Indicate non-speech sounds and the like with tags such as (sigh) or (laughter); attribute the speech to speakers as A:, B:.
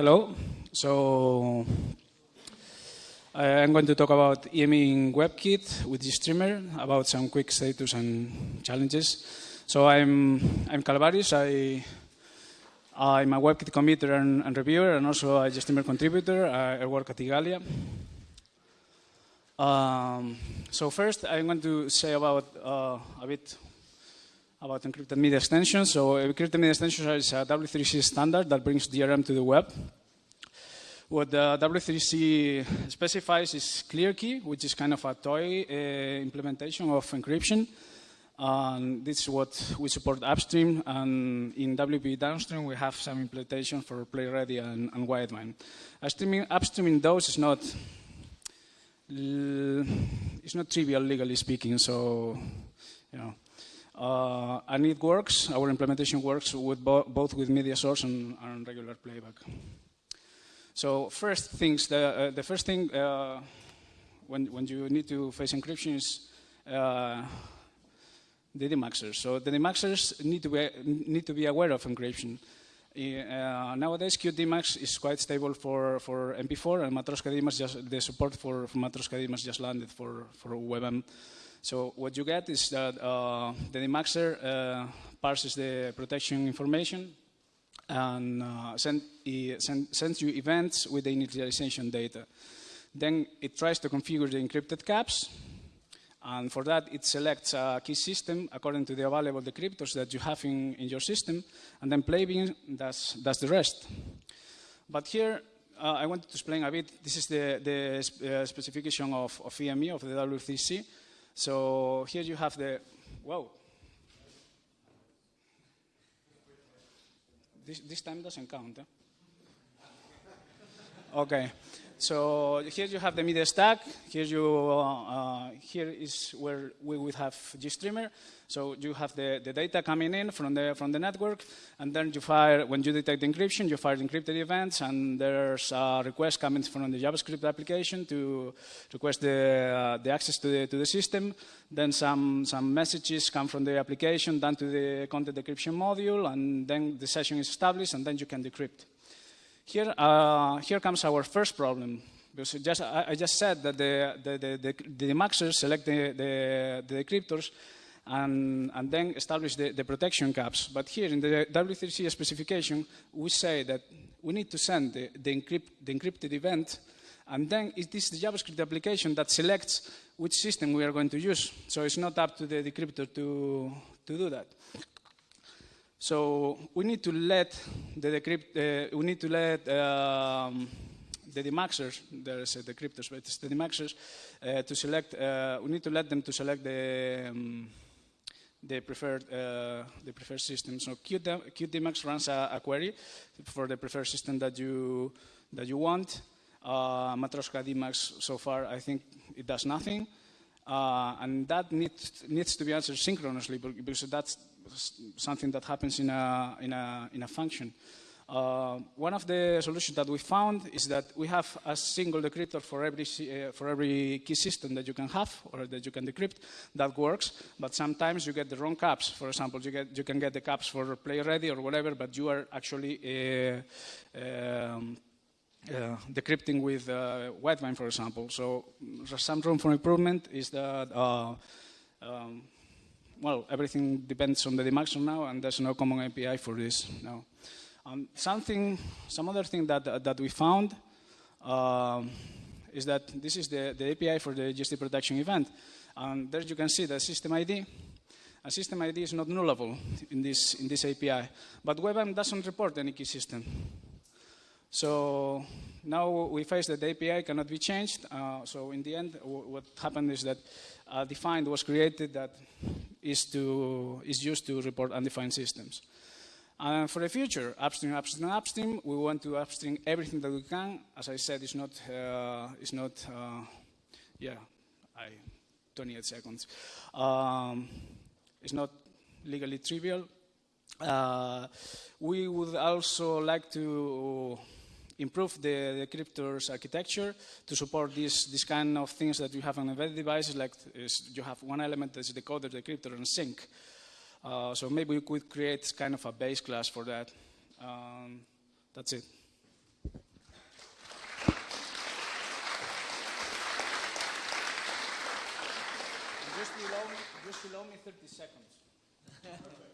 A: Hello. So I'm going to talk about EME in WebKit with GStreamer, about some quick status and challenges. So I'm, I'm Calvaris. I, I'm a WebKit committer and, and reviewer, and also a GStreamer contributor. I, I work at Igalia. Um, so first, I'm going to say about uh, a bit about encrypted media extensions. So encrypted media extensions is a W3C standard that brings DRM to the web. What the W3C specifies is ClearKey, which is kind of a toy uh, implementation of encryption. And this is what we support upstream, and in WP downstream we have some implementation for PlayReady and, and Widevine. Upstreaming, upstreaming those is not it's not trivial legally speaking, so you know. Uh, and it works, our implementation works with bo both with media source and, and, regular playback. So first things, the, uh, the first thing uh, when, when you need to face encryption is uh, the demuxers. So the demuxers need to be, need to be aware of encryption. Uh, nowadays, QtDemux is quite stable for, for MP4, and Matroska Demux just the support for, for Matroska Demux just landed for, for WebM. So what you get is that uh, the demuxer uh, parses the protection information and uh, send, send, sends you events with the initialization data. Then it tries to configure the encrypted caps, and for that, it selects a key system according to the available decryptors that you have in, in your system, and then Playbin does, does the rest. But here, uh, I wanted to explain a bit. This is the, the uh, specification of, of EME, of the W3C. So here you have the, whoa. This, this time doesn't count. Eh? Okay. So here you have the media stack. Here you uh, here is where we would have GStreamer. So you have the, the data coming in from the from the network, and then you fire when you detect encryption, you fire encrypted events, and there's a request coming from the JavaScript application to request the uh, the access to the to the system. Then some some messages come from the application down to the content decryption module, and then the session is established, and then you can decrypt. Here, uh, here comes our first problem. Because just, I, I, just said that the, the, the, the, the maxers select the, the, the decryptors and, and, then establish the, the, protection caps. But here in the W3C specification, we say that we need to send the, the, encrypt, the encrypted event, and then it is the JavaScript application that selects which system we are going to use. So it's not up to the decryptor to, to do that. So we need to let the decrypt, uh, we need to let um, the demuxers, there's uh, decryptors, but it's the demuxers, uh, to select, uh, we need to let them to select the, um, the preferred uh, the preferred system. So QtDemux runs a, a, query for the preferred system that you that you want. Uh, Matroska Demux so far I think it does nothing, uh, and that needs needs to be answered synchronously because that's something that happens in a, in a, in a function. Uh, one of the solutions that we found is that we have a single decryptor for every, uh, for every key system that you can have or that you can decrypt. That works, but sometimes you get the wrong caps. For example, you, get, you can get the caps for PlayReady or whatever, but you are actually uh, um, uh, decrypting with uh, for example. So there's some room for improvement is that uh, um, well, everything depends on the demuxer now, and there's no common API for this now. Um, something, some other thing that, that we found uh, is that this is the, the API for the GST protection event. And there you can see the system ID. A system ID is not nullable in this, in this API, but WebM doesn't report any key system. So now we face that the API cannot be changed. Uh, so in the end, what happened is that a defined was created that is, to, is used to report undefined systems. And for the future, upstream, upstream, upstream, we want to upstream everything that we can. As I said, it's not, uh, it's not uh, yeah, I, 28 seconds. Um, it's not legally trivial. Uh, we would also like to improve the, decryptor's architecture to support these, these kind of things that you have on embedded devices, like you have one element that's the code of the and sync. Uh, so maybe we could create kind of a base class for that. Um, that's it. Just allow me, just allow me 30 seconds. (laughs)